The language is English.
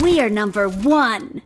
We are number one.